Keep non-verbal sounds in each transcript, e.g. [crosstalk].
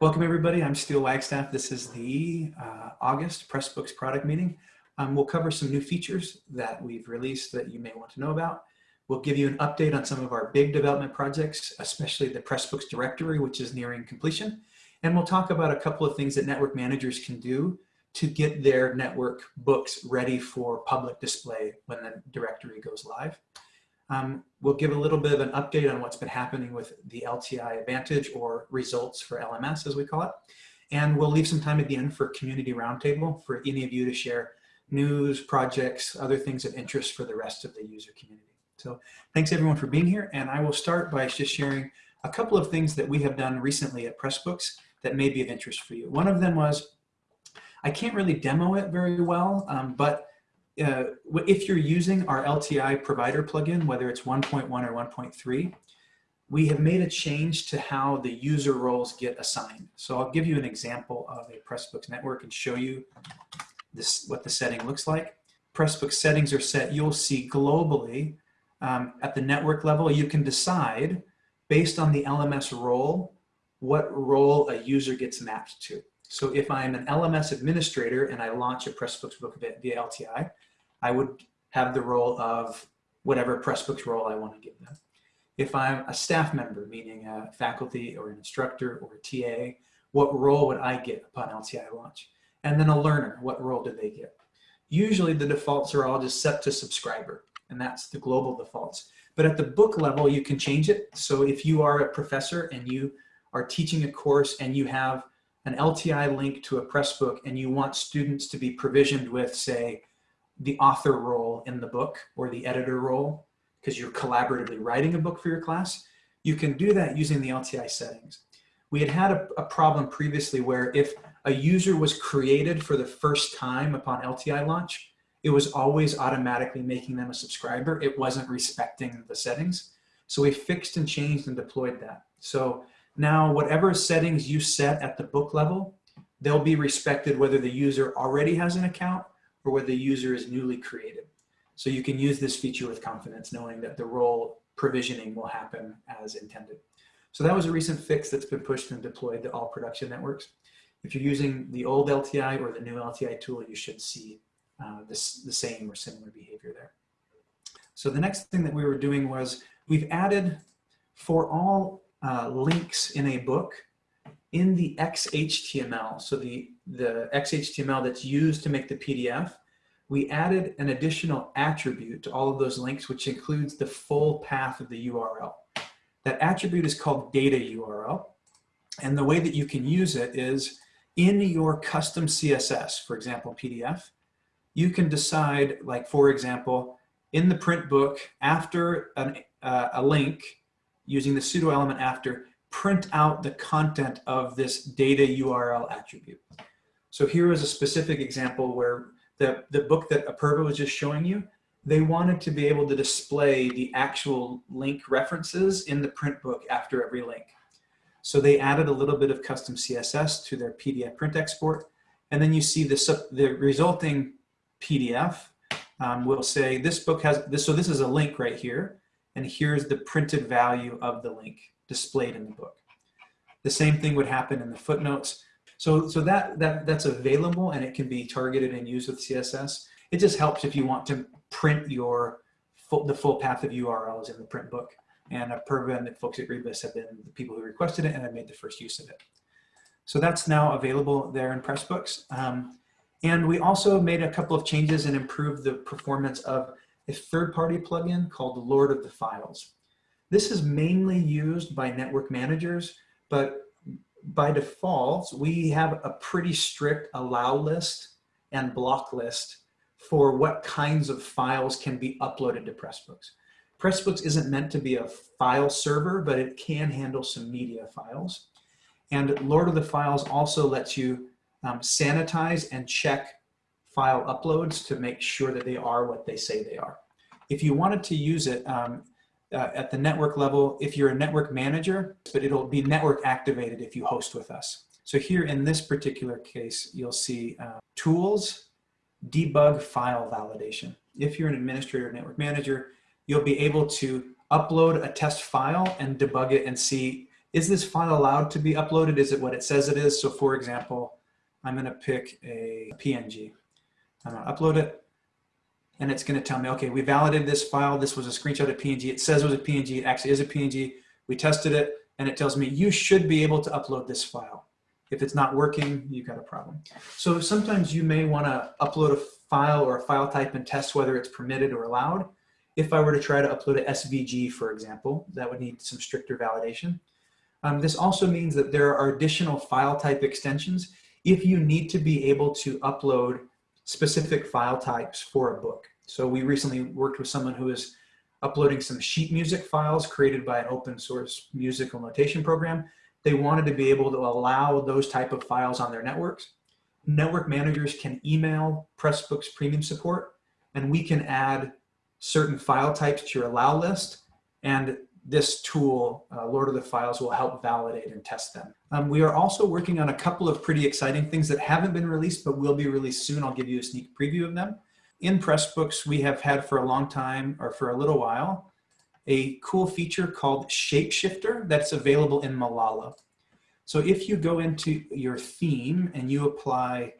Welcome everybody, I'm Steele Wagstaff. This is the uh, August Pressbooks product meeting. Um, we'll cover some new features that we've released that you may want to know about. We'll give you an update on some of our big development projects, especially the Pressbooks directory, which is nearing completion. And we'll talk about a couple of things that network managers can do to get their network books ready for public display when the directory goes live. Um, we'll give a little bit of an update on what's been happening with the LTI Advantage or results for LMS as we call it. And we'll leave some time at the end for community roundtable for any of you to share news, projects, other things of interest for the rest of the user community. So thanks everyone for being here. And I will start by just sharing a couple of things that we have done recently at Pressbooks that may be of interest for you. One of them was, I can't really demo it very well, um, but uh, if you're using our LTI provider plugin, whether it's 1.1 or 1.3, we have made a change to how the user roles get assigned. So I'll give you an example of a Pressbooks network and show you this what the setting looks like. Pressbooks settings are set, you'll see globally um, at the network level, you can decide based on the LMS role, what role a user gets mapped to. So if I'm an LMS administrator and I launch a Pressbooks book via LTI, I would have the role of whatever Pressbooks role I want to give them. If I'm a staff member, meaning a faculty or an instructor or a TA, what role would I get upon LTI launch? And then a learner, what role do they get? Usually the defaults are all just set to subscriber, and that's the global defaults. But at the book level, you can change it. So if you are a professor and you are teaching a course and you have an LTI link to a Pressbook and you want students to be provisioned with, say, the author role in the book or the editor role because you're collaboratively writing a book for your class, you can do that using the LTI settings. We had had a, a, problem previously where if a user was created for the first time upon LTI launch, it was always automatically making them a subscriber. It wasn't respecting the settings. So we fixed and changed and deployed that. So now whatever settings you set at the book level, they'll be respected whether the user already has an account or whether the user is newly created. So you can use this feature with confidence knowing that the role provisioning will happen as intended. So that was a recent fix that's been pushed and deployed to all production networks. If you're using the old LTI or the new LTI tool, you should see uh, this, the same or similar behavior there. So the next thing that we were doing was we've added for all uh, links in a book in the XHTML, so the, the XHTML that's used to make the PDF, we added an additional attribute to all of those links, which includes the full path of the URL. That attribute is called data URL. And the way that you can use it is in your custom CSS, for example, PDF, you can decide, like, for example, in the print book, after an, uh, a link, using the pseudo element after, print out the content of this data URL attribute. So here is a specific example where the, the book that Apurva was just showing you, they wanted to be able to display the actual link references in the print book after every link. So they added a little bit of custom CSS to their PDF print export. And then you see the, the resulting PDF um, will say this book has this. So this is a link right here. And here's the printed value of the link displayed in the book. The same thing would happen in the footnotes. So, so that, that, that's available and it can be targeted and used with CSS. It just helps if you want to print your full, the full path of URLs in the print book. And Apurva and the folks at Rebus have been the people who requested it and have made the first use of it. So that's now available there in Pressbooks. Um, and we also made a couple of changes and improved the performance of a third-party plugin called Lord of the Files. This is mainly used by network managers, but by default, we have a pretty strict allow list and block list for what kinds of files can be uploaded to Pressbooks. Pressbooks isn't meant to be a file server, but it can handle some media files. And Lord of the Files also lets you um, sanitize and check file uploads to make sure that they are what they say they are. If you wanted to use it, um, uh, at the network level if you're a network manager, but it'll be network activated if you host with us. So here in this particular case, you'll see uh, tools, debug file validation. If you're an administrator network manager, you'll be able to upload a test file and debug it and see is this file allowed to be uploaded? Is it what it says it is? So for example, I'm gonna pick a PNG. I'm gonna upload it and it's gonna tell me, okay, we validated this file. This was a screenshot of PNG. It says it was a PNG, it actually is a PNG. We tested it and it tells me you should be able to upload this file. If it's not working, you've got a problem. So sometimes you may wanna upload a file or a file type and test whether it's permitted or allowed. If I were to try to upload a SVG, for example, that would need some stricter validation. Um, this also means that there are additional file type extensions if you need to be able to upload specific file types for a book. So we recently worked with someone who is uploading some sheet music files created by an open source musical notation program. They wanted to be able to allow those type of files on their networks. Network managers can email Pressbooks premium support and we can add certain file types to your allow list and this tool, uh, Lord of the Files, will help validate and test them. Um, we are also working on a couple of pretty exciting things that haven't been released but will be released soon. I'll give you a sneak preview of them. In Pressbooks, we have had for a long time, or for a little while, a cool feature called Shapeshifter that's available in Malala. So if you go into your theme and you apply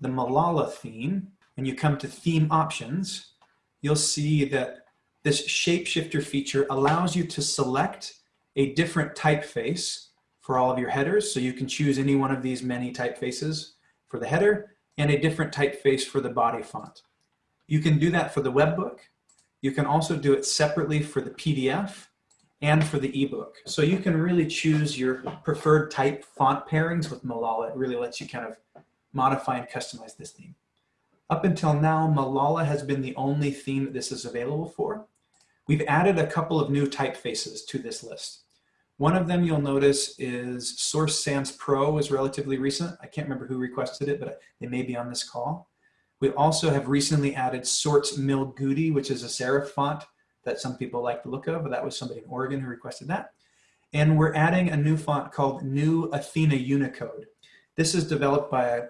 the Malala theme and you come to theme options, you'll see that this shapeshifter feature allows you to select a different typeface for all of your headers. So you can choose any one of these many typefaces for the header and a different typeface for the body font. You can do that for the webbook. You can also do it separately for the PDF and for the ebook. So you can really choose your preferred type font pairings with Malala. It really lets you kind of modify and customize this theme. Up until now, Malala has been the only theme that this is available for. We've added a couple of new typefaces to this list. One of them you'll notice is Source Sans Pro is relatively recent. I can't remember who requested it, but they may be on this call. We also have recently added Sorts Mill Goudy, which is a serif font that some people like the look of, but that was somebody in Oregon who requested that. And we're adding a new font called New Athena Unicode. This is developed by a,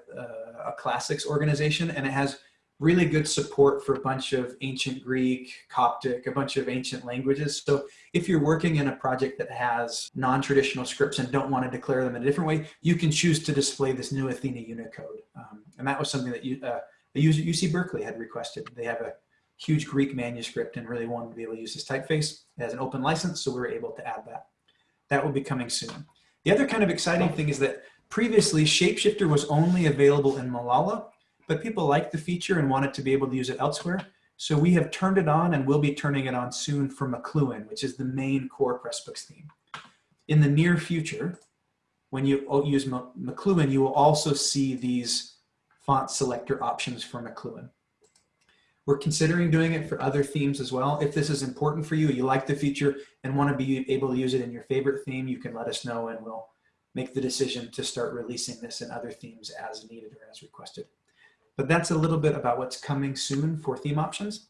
a classics organization and it has really good support for a bunch of ancient Greek, Coptic, a bunch of ancient languages. So if you're working in a project that has non-traditional scripts and don't want to declare them in a different way, you can choose to display this new Athena Unicode. Um, and that was something that you, uh, UC Berkeley had requested. They have a huge Greek manuscript and really wanted to be able to use this typeface. Has an open license, so we were able to add that. That will be coming soon. The other kind of exciting thing is that previously Shapeshifter was only available in Malala, but people liked the feature and wanted to be able to use it elsewhere. So we have turned it on and we'll be turning it on soon for McLuhan, which is the main core Pressbooks theme. In the near future, when you use McLuhan, you will also see these font selector options for McLuhan. We're considering doing it for other themes as well. If this is important for you, you like the feature and want to be able to use it in your favorite theme, you can let us know and we'll make the decision to start releasing this in other themes as needed or as requested. But that's a little bit about what's coming soon for theme options.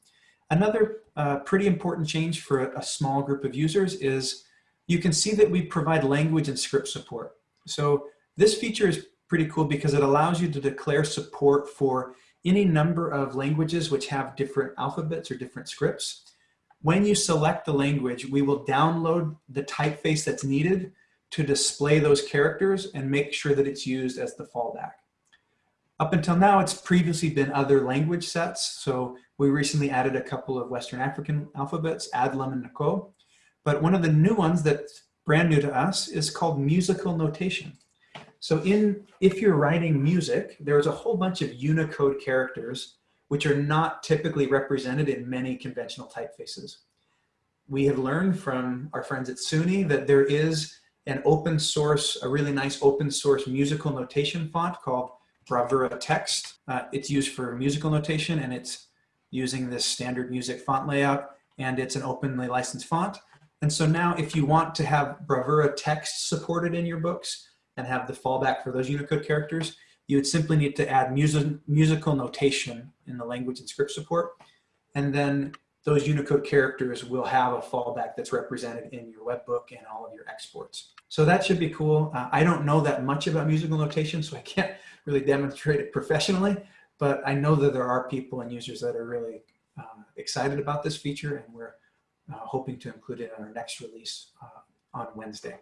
Another uh, pretty important change for a, a small group of users is you can see that we provide language and script support. So this feature is pretty cool because it allows you to declare support for any number of languages which have different alphabets or different scripts. When you select the language, we will download the typeface that's needed to display those characters and make sure that it's used as the fallback. Up until now, it's previously been other language sets. So we recently added a couple of Western African alphabets, Adlam and N'Ko. But one of the new ones that's brand new to us is called musical notation. So in, if you're writing music, there's a whole bunch of Unicode characters which are not typically represented in many conventional typefaces. We have learned from our friends at SUNY that there is an open source, a really nice open source musical notation font called Bravura text. Uh, it's used for musical notation and it's using this standard music font layout and it's an openly licensed font. And so now if you want to have Bravura text supported in your books and have the fallback for those Unicode characters, you would simply need to add music, musical notation in the language and script support. And then those Unicode characters will have a fallback that's represented in your webbook and all of your exports. So that should be cool. Uh, I don't know that much about musical notation, so I can't [laughs] really demonstrate it professionally, but I know that there are people and users that are really uh, excited about this feature and we're uh, hoping to include it in our next release uh, on Wednesday.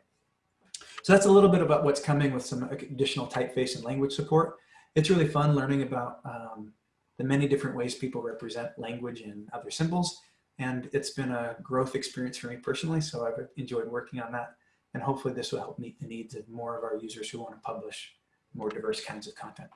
So that's a little bit about what's coming with some additional typeface and language support. It's really fun learning about um, the many different ways people represent language and other symbols. And it's been a growth experience for me personally. So I've enjoyed working on that. And hopefully this will help meet the needs of more of our users who want to publish more diverse kinds of content.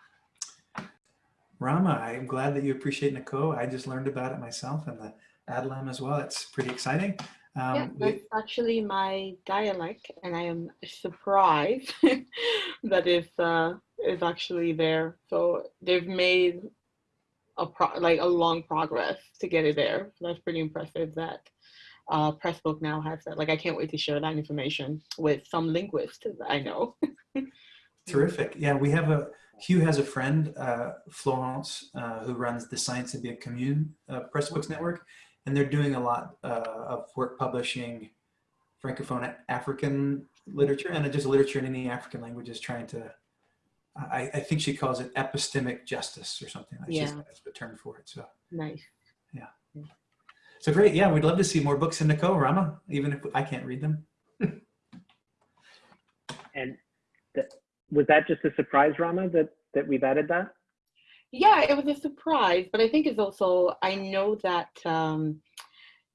Rama, I'm glad that you appreciate N'Ko. I just learned about it myself and the ADLAM as well. It's pretty exciting. Um, yeah, that's actually my dialect, and I am surprised [laughs] that it's uh, is actually there. So they've made a pro like a long progress to get it there. So that's pretty impressive that uh, Pressbook now has that. Like I can't wait to share that information with some linguists I know. [laughs] Terrific. Yeah, we have a, Hugh has a friend, uh, Florence, uh, who runs the Science of the Commune uh, Pressbooks Network, and they're doing a lot uh, of work publishing Francophone African literature and just literature in any African languages trying to I, I think she calls it epistemic justice or something. Like yeah. That's the term for it. So nice. Yeah. So great. Yeah, we'd love to see more books in N'Ko, Rama, even if I can't read them. [laughs] and the, was that just a surprise, Rama, that, that we've added that? Yeah, it was a surprise, but I think it's also, I know that um,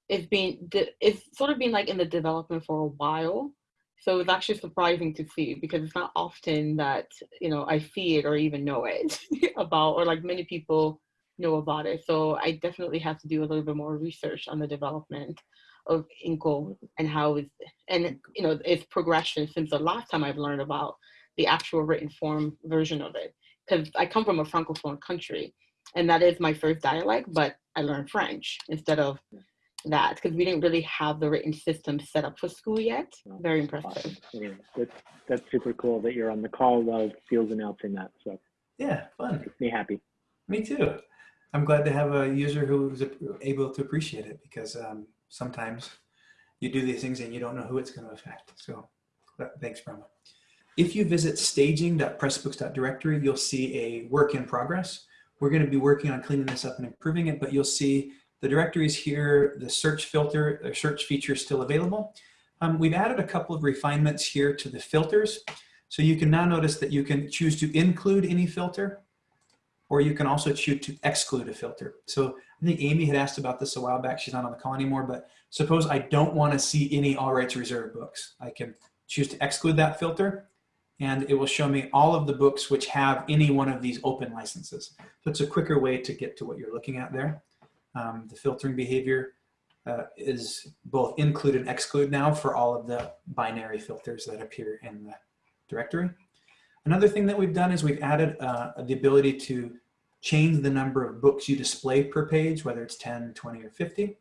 it's been, it's sort of been like in the development for a while. So it's actually surprising to see because it's not often that, you know, I see it or even know it [laughs] about, or like many people know about it. So I definitely have to do a little bit more research on the development of N'Ko and how it's, and you know, its progression since the last time I've learned about the actual written form version of it. Because I come from a Francophone country and that is my first dialect, but I learned French instead of that because we didn't really have the written system set up for school yet. Very impressive. Yeah, that's, that's super cool that you're on the call while Steele's announcing that. So yeah, fun. Makes me happy. Me too. I'm glad to have a user who's able to appreciate it because um, sometimes you do these things and you don't know who it's going to affect. So thanks, Rama. If you visit staging.pressbooks.directory, you'll see a work in progress. We're going to be working on cleaning this up and improving it, but you'll see the directory is here, the search filter, the search feature is still available. Um, we've added a couple of refinements here to the filters. So you can now notice that you can choose to include any filter, or you can also choose to exclude a filter. So I think Amy had asked about this a while back. She's not on the call anymore, but suppose I don't want to see any all rights reserved books. I can choose to exclude that filter and it will show me all of the books which have any one of these open licenses. So it's a quicker way to get to what you're looking at there. Um, the filtering behavior uh, is both include and exclude now for all of the binary filters that appear in the directory. Another thing that we've done is we've added uh, the ability to change the number of books you display per page, whether it's 10, 20, or 50.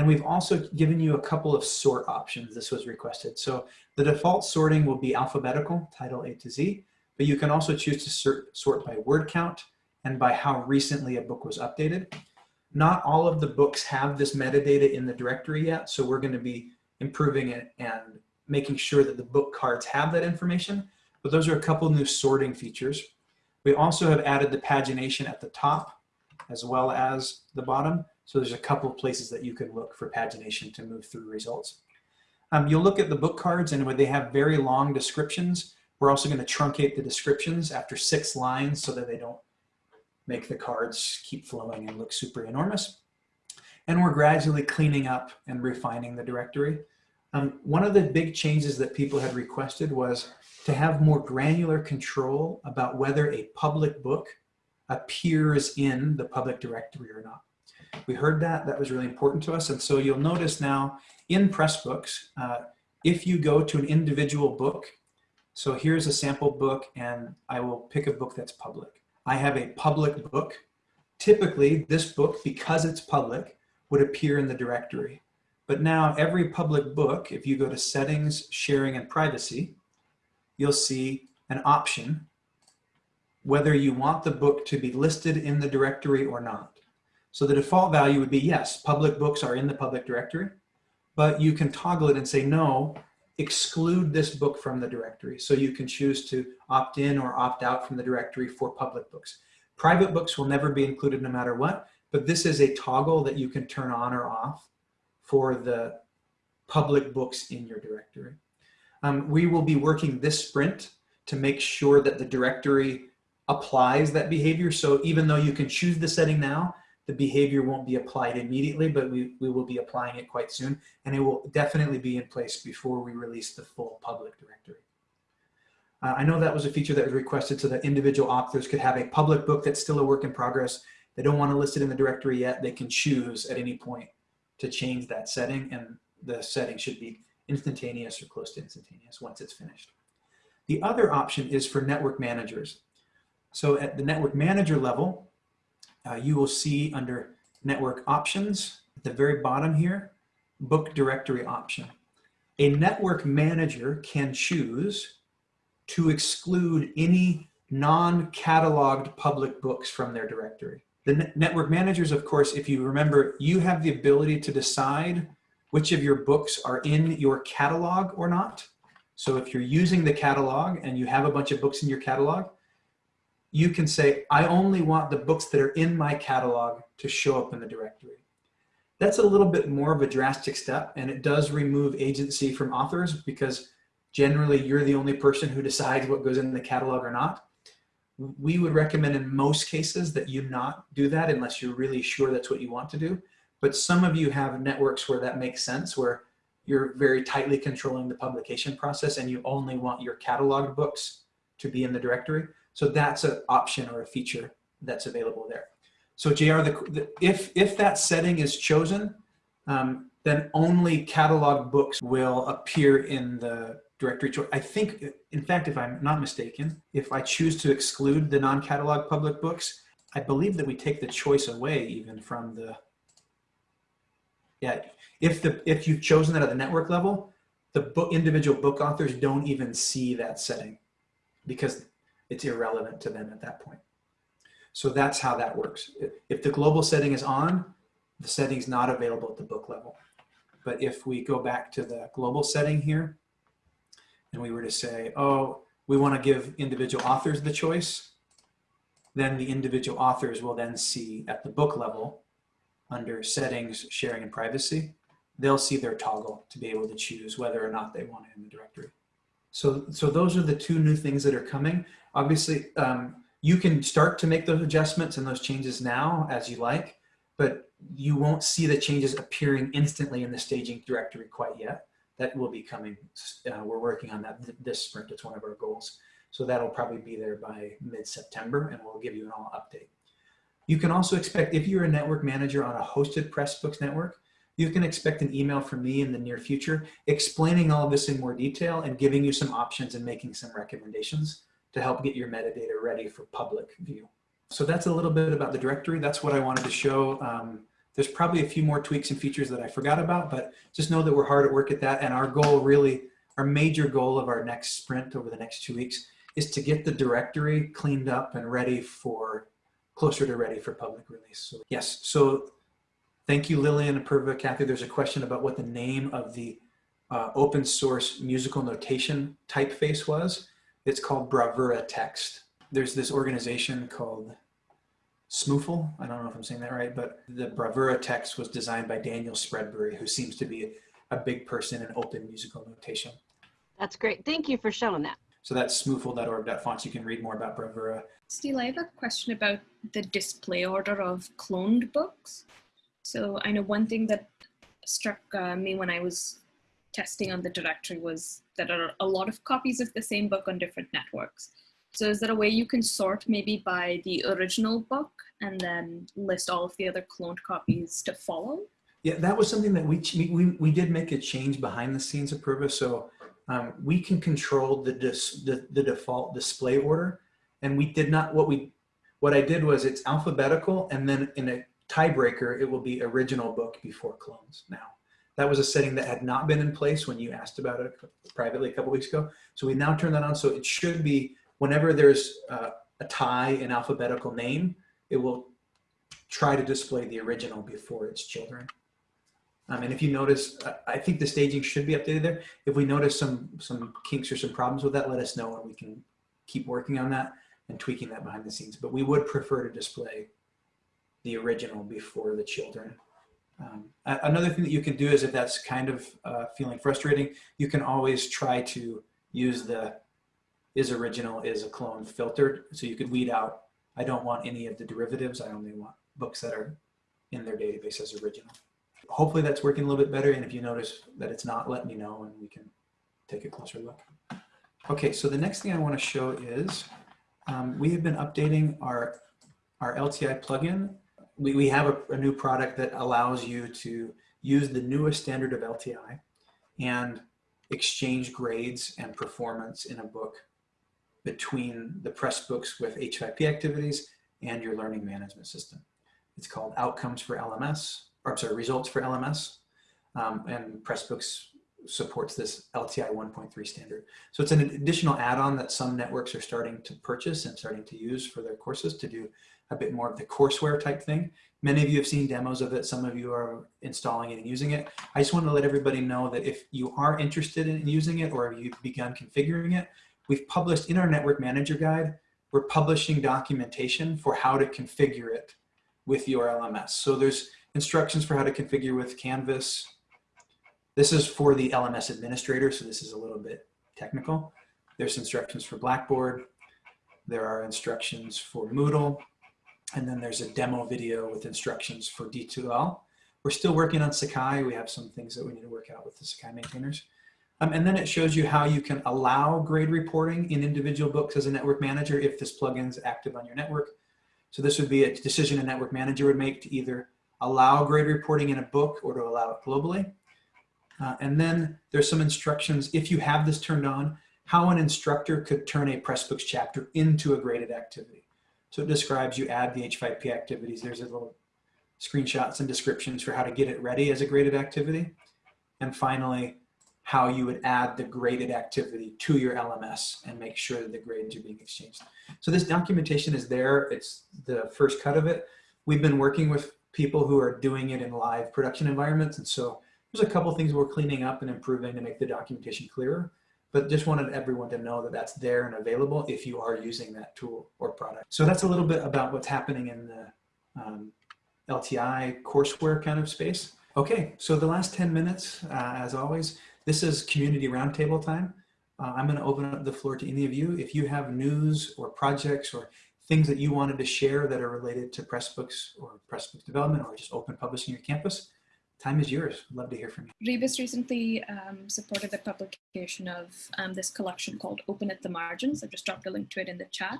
And we've also given you a couple of sort options. This was requested. So the default sorting will be alphabetical, title A to Z, but you can also choose to sort, sort by word count and by how recently a book was updated. Not all of the books have this metadata in the directory yet, so we're going to be improving it and making sure that the book cards have that information. But those are a couple new sorting features. We also have added the pagination at the top as well as the bottom. So there's a couple of places that you can look for pagination to move through results. Um, you'll look at the book cards and when they have very long descriptions, we're also going to truncate the descriptions after six lines so that they don't make the cards keep flowing and look super enormous. And we're gradually cleaning up and refining the directory. Um, one of the big changes that people had requested was to have more granular control about whether a public book appears in the public directory or not. We heard that, that was really important to us. And so you'll notice now in Pressbooks, uh, if you go to an individual book, so here's a sample book and I will pick a book that's public. I have a public book. Typically, this book, because it's public, would appear in the directory. But now every public book, if you go to settings, sharing, and privacy, you'll see an option whether you want the book to be listed in the directory or not. So the default value would be yes, public books are in the public directory, but you can toggle it and say no, exclude this book from the directory. So you can choose to opt in or opt out from the directory for public books. Private books will never be included no matter what, but this is a toggle that you can turn on or off for the public books in your directory. Um, we will be working this sprint to make sure that the directory applies that behavior. So even though you can choose the setting now, the behavior won't be applied immediately, but we, we will be applying it quite soon. And it will definitely be in place before we release the full public directory. Uh, I know that was a feature that was requested so that individual authors could have a public book that's still a work in progress. They don't want to list it in the directory yet. They can choose at any point to change that setting and the setting should be instantaneous or close to instantaneous once it's finished. The other option is for network managers. So at the network manager level, uh, you will see under network options at the very bottom here, book directory option. A network manager can choose to exclude any non-cataloged public books from their directory. The ne network managers, of course, if you remember, you have the ability to decide which of your books are in your catalog or not. So if you're using the catalog and you have a bunch of books in your catalog, you can say, I only want the books that are in my catalog to show up in the directory. That's a little bit more of a drastic step and it does remove agency from authors because generally you're the only person who decides what goes in the catalog or not. We would recommend in most cases that you not do that unless you're really sure that's what you want to do. But some of you have networks where that makes sense, where you're very tightly controlling the publication process and you only want your cataloged books to be in the directory. So that's an option or a feature that's available there. So JR, the, the, if, if that setting is chosen, um, then only catalog books will appear in the directory choice. I think, in fact, if I'm not mistaken, if I choose to exclude the non-catalog public books, I believe that we take the choice away even from the, yeah, if the if you've chosen that at the network level, the book, individual book authors don't even see that setting because it's irrelevant to them at that point. So that's how that works. If the global setting is on, the setting's not available at the book level. But if we go back to the global setting here, and we were to say, oh, we want to give individual authors the choice, then the individual authors will then see at the book level under settings, sharing and privacy, they'll see their toggle to be able to choose whether or not they want it in the directory. So, so those are the two new things that are coming. Obviously, um, you can start to make those adjustments and those changes now as you like, but you won't see the changes appearing instantly in the staging directory quite yet. That will be coming. Uh, we're working on that this sprint. It's one of our goals. So that'll probably be there by mid-September and we'll give you an all update. You can also expect, if you're a network manager on a hosted Pressbooks network, you can expect an email from me in the near future explaining all of this in more detail and giving you some options and making some recommendations to help get your metadata ready for public view. So that's a little bit about the directory. That's what I wanted to show. Um, there's probably a few more tweaks and features that I forgot about, but just know that we're hard at work at that. And our goal really, our major goal of our next sprint over the next two weeks is to get the directory cleaned up and ready for, closer to ready for public release. So yes, so Thank you, Lillian, Apurva, Kathy. There's a question about what the name of the uh, open source musical notation typeface was. It's called Bravura Text. There's this organization called SMuFL. I don't know if I'm saying that right, but the Bravura text was designed by Daniel Spreadbury, who seems to be a, a big person in open musical notation. That's great. Thank you for showing that. So that's smufl.org.fonts. You can read more about Bravura. Steele, I have a question about the display order of cloned books. So I know one thing that struck uh, me when I was testing on the directory was that there are a lot of copies of the same book on different networks. So is there a way you can sort maybe by the original book and then list all of the other cloned copies to follow? Yeah, that was something that we, we, we did make a change behind the scenes Apurva. So um, we can control the, dis, the, the default display order. And we did not, what we, what I did was it's alphabetical and then in a tiebreaker, it will be original book before clones now. That was a setting that had not been in place when you asked about it privately a couple weeks ago. So we now turn that on. So it should be whenever there's uh, a tie in alphabetical name, it will try to display the original before its children. Um, and if you notice, I think the staging should be updated there. If we notice some, some kinks or some problems with that, let us know and we can keep working on that and tweaking that behind the scenes. But we would prefer to display the original before the children Um, another thing that you can do is if that's kind of uh, feeling frustrating, you can always try to use the is original is a clone filtered. So you could weed out, I don't want any of the derivatives. I only want books that are in their database as original. Hopefully that's working a little bit better. And if you notice that it's not, let me know and we can take a closer look. Okay, so the next thing I want to show is um, we have been updating our, our LTI plugin. We, we have a, a new product that allows you to use the newest standard of LTI and exchange grades and performance in a book between the Pressbooks with H5P activities and your learning management system. It's called Outcomes for LMS, or sorry, Results for LMS. Um, and Pressbooks supports this LTI 1.3 standard. So it's an additional add-on that some networks are starting to purchase and starting to use for their courses to do a bit more of the courseware type thing. Many of you have seen demos of it. Some of you are installing it and using it. I just want to let everybody know that if you are interested in using it or you've begun configuring it, we've published in our network manager guide, we're publishing documentation for how to configure it with your LMS. So there's instructions for how to configure with Canvas. This is for the LMS administrator, so this is a little bit technical. There's instructions for Blackboard. There are instructions for Moodle. And then there's a demo video with instructions for D2L. We're still working on Sakai. We have some things that we need to work out with the Sakai maintainers. Um, and then it shows you how you can allow grade reporting in individual books as a network manager if this plugin is active on your network. So this would be a decision a network manager would make to either allow grade reporting in a book or to allow it globally. Uh, and then there's some instructions, if you have this turned on, how an instructor could turn a Pressbooks chapter into a graded activity. So it describes you add the H5P activities. There's a little screenshots and descriptions for how to get it ready as a graded activity. And finally, how you would add the graded activity to your LMS and make sure that the grades are being exchanged. So this documentation is there. It's the first cut of it. We've been working with people who are doing it in live production environments. And so there's a couple things we're cleaning up and improving to make the documentation clearer, but just wanted everyone to know that that's there and available if you are using that tool or product. So that's a little bit about what's happening in the um, LTI courseware kind of space. Okay, so the last 10 minutes, uh, as always, this is community roundtable time. Uh, I'm gonna open up the floor to any of you. If you have news or projects or things that you wanted to share that are related to Pressbooks or Pressbooks development or just open publishing your campus, time is yours. I'd love to hear from you. Rebus recently um, supported the publication of um, this collection called Open at the Margins. I've just dropped a link to it in the chat.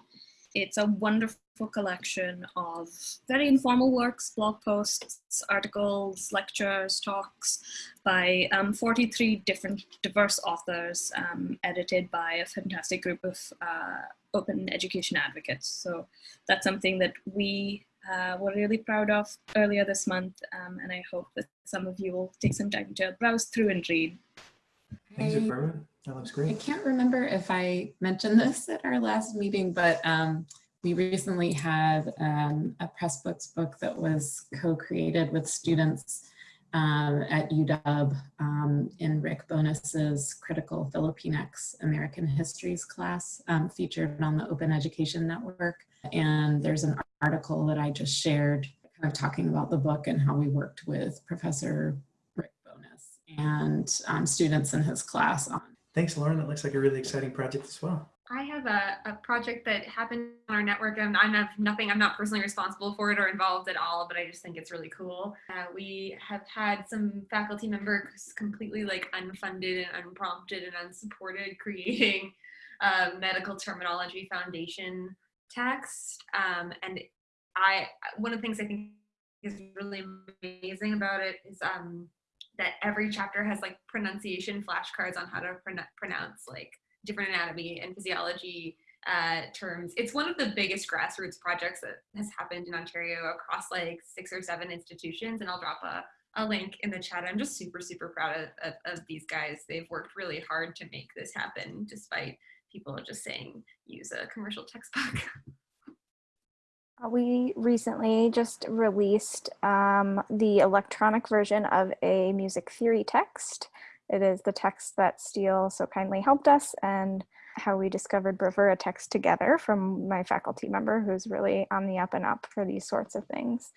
It's a wonderful collection of very informal works, blog posts, articles, lectures, talks by um, 43 different diverse authors, um, edited by a fantastic group of uh, open education advocates. So that's something that we uh, were really proud of earlier this month, um, and I hope that some of you will take some time to browse through and read. Thanks, I- Barbara. That looks great. I can't remember if I mentioned this at our last meeting, but um, we recently had um, a Pressbooks book that was co-created with students um, at UW um, in Rick Bonus's Critical Filipinx American Histories class um, featured on the Open Education Network. And there's an article that I just shared kind of talking about the book and how we worked with Professor Rick Bonus and um, students in his class on Thanks, Lauren. That looks like a really exciting project as well. I have a, a project that happened on our network and I have nothing, I'm not personally responsible for it or involved at all, but I just think it's really cool. Uh, we have had some faculty members completely like unfunded and unprompted and unsupported creating a [laughs] medical terminology foundation text. Um, and I, one of the things I think is really amazing about it is um, that every chapter has like pronunciation flashcards on how to pron- pronounce like different anatomy and physiology uh, terms. It's one of the biggest grassroots projects that has happened in Ontario across like six or seven institutions. And I'll drop a, a link in the chat. I'm just super, super proud of, of, of these guys. They've worked really hard to make this happen despite people just saying use a commercial textbook. [laughs] Uh, We recently just released um, the electronic version of a music theory text. It is the text that Steele so kindly helped us and how we discovered Bravura text together from my faculty member who's really on the up and up for these sorts of things.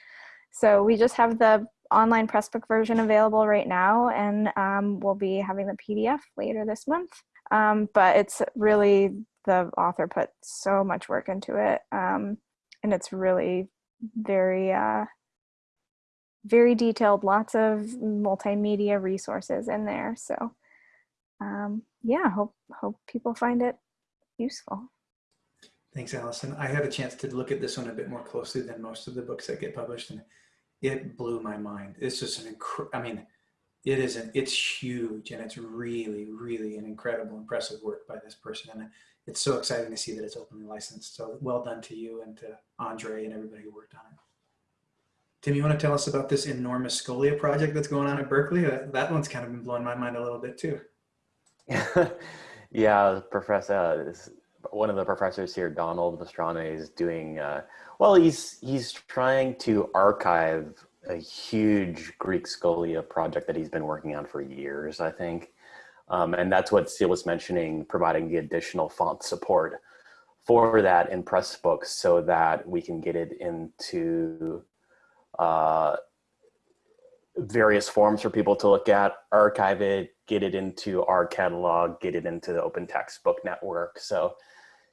So we just have the online Pressbook version available right now, and um, we'll be having the PDF later this month. Um, but it's really the author put so much work into it, um, and it's really very uh, very detailed. Lots of multimedia resources in there. So um, yeah, hope hope people find it useful. Thanks, Allison. I had a chance to look at this one a bit more closely than most of the books that get published, and it blew my mind. It's just an incre- I mean, it is an it's huge, and it's really, really an incredible, impressive work by this person, and it's so exciting to see that it's openly licensed. So well done to you and to Andre and everybody who worked on it. Tim, you want to tell us about this enormous Scholia project that's going on at Berkeley? Uh, that one's kind of been blowing my mind a little bit too. [laughs] yeah, Professor, uh, one of the professors here, Donald Mastronarde, is doing, uh, well, he's, he's trying to archive a huge Greek scholia project that he's been working on for years, I think. Um, and that's what Steele was mentioning, providing the additional font support for that in Pressbooks so that we can get it into uh, various forms for people to look at, archive it, get it into our catalog, get it into the Open Textbook Network. So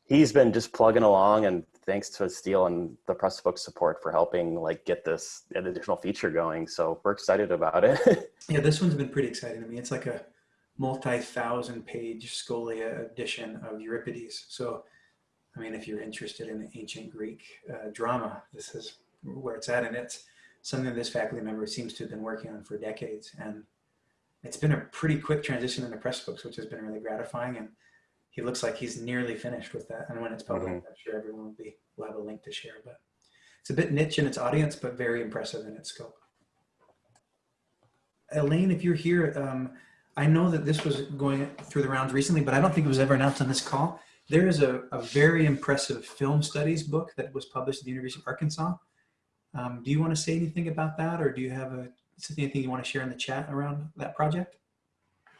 he's been just plugging along and thanks to Steele and the Pressbook support for helping like get this additional feature going. So we're excited about it. [laughs] Yeah, this one's been pretty exciting to me. It's like a multi-thousand page Scholia edition of Euripides. So, I mean, if you're interested in ancient Greek uh, drama, this is where it's at. And it's something this faculty member seems to have been working on for decades. And it's been a pretty quick transition into Pressbooks, which has been really gratifying. And he looks like he's nearly finished with that. And when it's public, I'm sure everyone will be will have a link to share. But it's a bit niche in its audience, but very impressive in its scope. Elaine, if you're here, um, I know that this was going through the rounds recently, but I don't think it was ever announced on this call. There is a, a very impressive film studies book that was published at the University of Arkansas. Um, do you want to say anything about that, or do you have a anything you want to share in the chat around that project?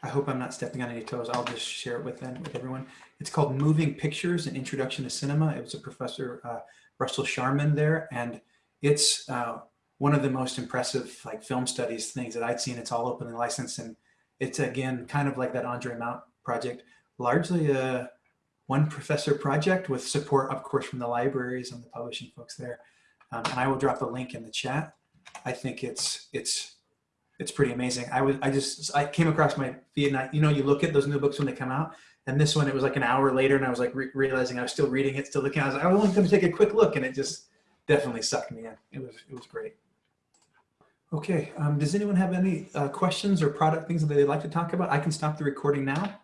I hope I'm not stepping on any toes. I'll just share it with them, with everyone. It's called Moving Pictures: An Introduction to Cinema. It was a professor uh, Russell Sharman there, and it's uh, one of the most impressive like film studies things that I'd seen. It's all openly licensed, and it's again kind of like that Andre Mount project, largely a one professor project with support, of course, from the libraries and the publishing folks there. Um, and I will drop a link in the chat. I think it's it's it's pretty amazing. I was I just I came across my feed and I, you know you look at those new books when they come out, and this one it was like an hour later, and I was like re realizing I was still reading it, still looking. I was like, I was going to take a quick look, and it just definitely sucked me in. It was it was great. Okay, um, does anyone have any uh, questions or product things that they'd like to talk about? I can stop the recording now.